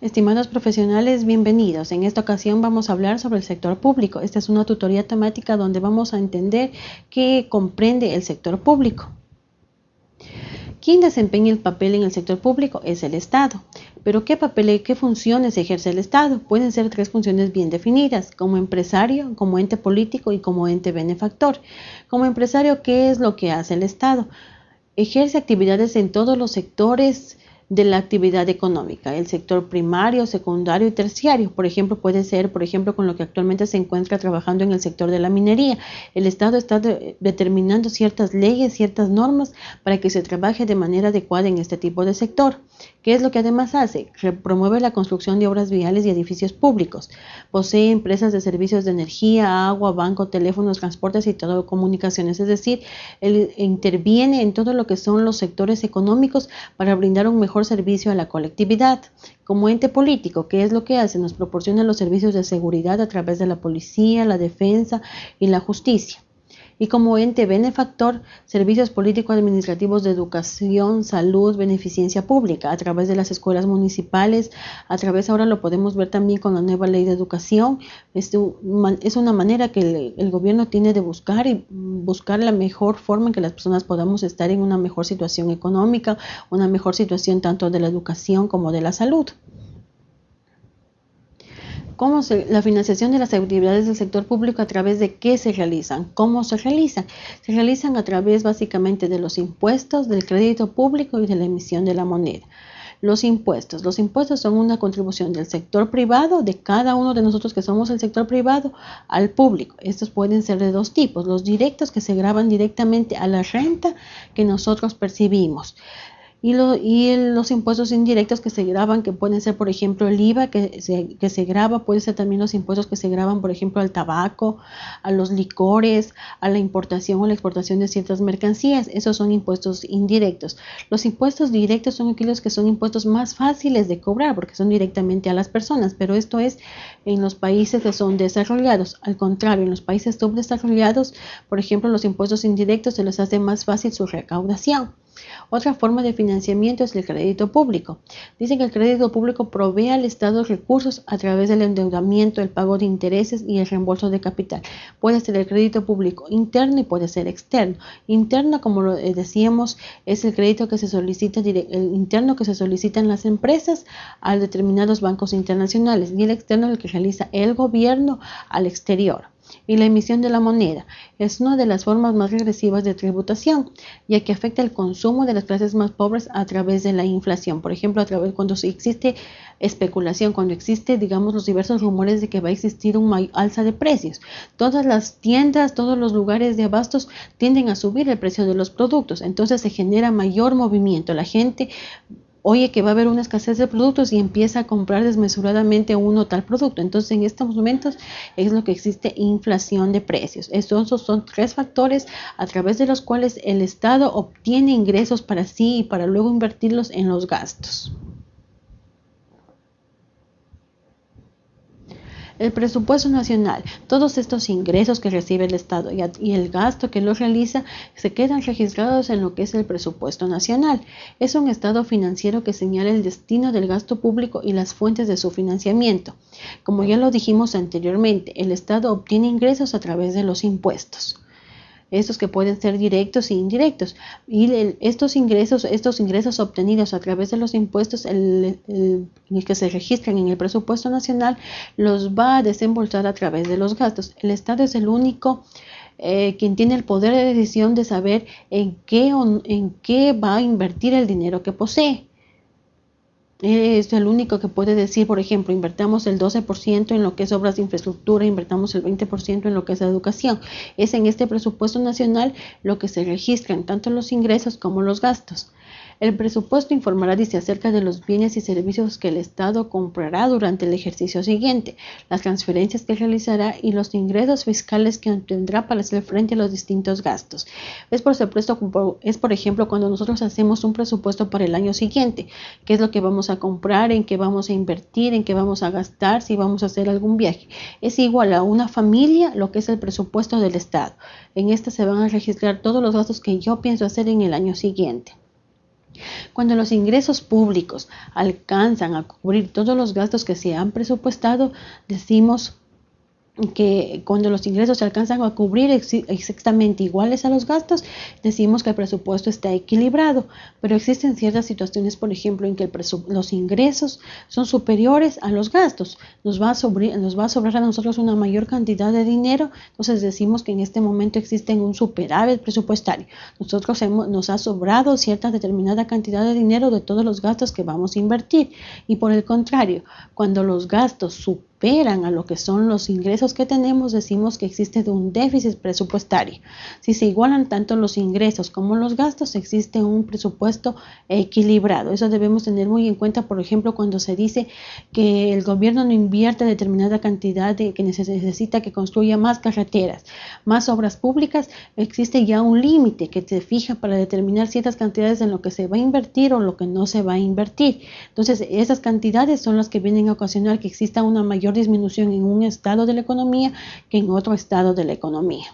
Estimados profesionales, bienvenidos. En esta ocasión vamos a hablar sobre el sector público. Esta es una tutoría temática donde vamos a entender qué comprende el sector público. ¿Quién desempeña el papel en el sector público? Es el Estado. Pero ¿qué papel y qué funciones ejerce el Estado? Pueden ser tres funciones bien definidas, como empresario, como ente político y como ente benefactor. Como empresario, ¿qué es lo que hace el Estado? Ejerce actividades en todos los sectores de la actividad económica, el sector primario, secundario y terciario. Por ejemplo, puede ser, por ejemplo, con lo que actualmente se encuentra trabajando en el sector de la minería. El Estado está determinando ciertas leyes, ciertas normas para que se trabaje de manera adecuada en este tipo de sector. ¿Qué es lo que además hace? Promueve la construcción de obras viales y edificios públicos. Posee empresas de servicios de energía, agua, banco, teléfonos, transportes y telecomunicaciones. Es decir, interviene en todo lo que son los sectores económicos para brindar un mejor servicio a la colectividad. Como ente político, ¿qué es lo que hace? Nos proporciona los servicios de seguridad a través de la policía, la defensa y la justicia y como ente benefactor servicios político-administrativos de educación, salud, beneficencia pública a través de las escuelas municipales, a través ahora lo podemos ver también con la nueva ley de educación. Es, una manera que el gobierno tiene de buscar y buscar la mejor forma en que las personas podamos estar en una mejor situación económica, una mejor situación tanto de la educación como de la salud. ¿Cómo se, la financiación de las actividades del sector público a través de qué se realizan? ¿Cómo se realizan? Se realizan a través básicamente de los impuestos, del crédito público y de la emisión de la moneda. Los impuestos. Los impuestos son una contribución del sector privado, de cada uno de nosotros que somos el sector privado, al público. Estos pueden ser de dos tipos. Los directos que se graban directamente a la renta que nosotros percibimos y, los impuestos indirectos que se graban, que pueden ser, por ejemplo, el IVA que se, que se graba, pueden ser también los impuestos que se graban, por ejemplo, al tabaco, a los licores, a la importación o la exportación de ciertas mercancías. Esos son impuestos indirectos. Los impuestos directos son aquellos que son impuestos más fáciles de cobrar porque son directamente a las personas, pero esto es en los países que son desarrollados. Al contrario, en los países subdesarrollados, por ejemplo, los impuestos indirectos se les hace más fácil su recaudación. Otra forma de financiamiento es el crédito público. Dicen que el crédito público provee al Estado recursos a través del endeudamiento, el pago de intereses y el reembolso de capital. Puede ser el crédito público interno y puede ser externo. Interno, como lo eh, decíamos, es el crédito que se solicita, el interno que se solicita en las empresas a determinados bancos internacionales y el externo el que realiza el gobierno al exterior y la emisión de la moneda es una de las formas más regresivas de tributación, ya que afecta el consumo de las clases más pobres a través de la inflación. Por ejemplo, a través cuando existe especulación, cuando existe, digamos, los diversos rumores de que va a existir un alza de precios. Todas las tiendas, todos los lugares de abastos tienden a subir el precio de los productos, entonces se genera mayor movimiento. La gente oye que va a haber una escasez de productos y empieza a comprar desmesuradamente uno tal producto. Entonces, en estos momentos es lo que existe inflación de precios. Estos son tres factores a través de los cuales el Estado obtiene ingresos para sí y para luego invertirlos en los gastos. El presupuesto nacional, todos estos ingresos que recibe el Estado y, el gasto que lo realiza se quedan registrados en lo que es el presupuesto nacional. Es un estado financiero que señala el destino del gasto público y las fuentes de su financiamiento. Como ya lo dijimos anteriormente, el Estado obtiene ingresos a través de los impuestos estos que pueden ser directos e indirectos. Y estos ingresos, estos ingresos obtenidos a través de los impuestos, el, que se registran en el presupuesto nacional, los va a desembolsar a través de los gastos. El Estado es el único eh, quien tiene el poder de decisión de saber en qué, en qué va a invertir el dinero que posee es el único que puede decir, por ejemplo, invertamos el 12% en lo que es obras de infraestructura, invertamos el 20% en lo que es educación. Es en este presupuesto nacional lo que se registran tanto los ingresos como los gastos. El presupuesto informará, dice, acerca de los bienes y servicios que el Estado comprará durante el ejercicio siguiente, las transferencias que realizará y los ingresos fiscales que obtendrá para hacer frente a los distintos gastos. Es por es por ejemplo cuando nosotros hacemos un presupuesto para el año siguiente, qué es lo que vamos a comprar, en qué vamos a invertir, en qué vamos a gastar, si vamos a hacer algún viaje. Es igual a una familia lo que es el presupuesto del Estado. En este se van a registrar todos los gastos que yo pienso hacer en el año siguiente. Cuando los ingresos públicos alcanzan a cubrir todos los gastos que se han presupuestado, decimos que cuando los ingresos se alcanzan a cubrir exactamente iguales a los gastos, decimos que el presupuesto está equilibrado, pero existen ciertas situaciones, por ejemplo, en que los ingresos son superiores a los gastos, nos va, a nos va a sobrar a nosotros una mayor cantidad de dinero, entonces decimos que en este momento existe un superávit presupuestario. Nosotros hemos, nos ha sobrado cierta determinada cantidad de dinero de todos los gastos que vamos a invertir y por el contrario, cuando los gastos superan superan a lo que son los ingresos que tenemos, decimos que existe un déficit presupuestario. Si se igualan tanto los ingresos como los gastos, existe un presupuesto equilibrado. Eso debemos tener muy en cuenta, por ejemplo, cuando se dice que el gobierno no invierte determinada cantidad de que necesita que construya más carreteras, más obras públicas, existe ya un límite que se fija para determinar ciertas cantidades en lo que se va a invertir o lo que no se va a invertir. Entonces, esas cantidades son las que vienen a ocasionar que exista una disminución en un estado de la economía que en otro estado de la economía.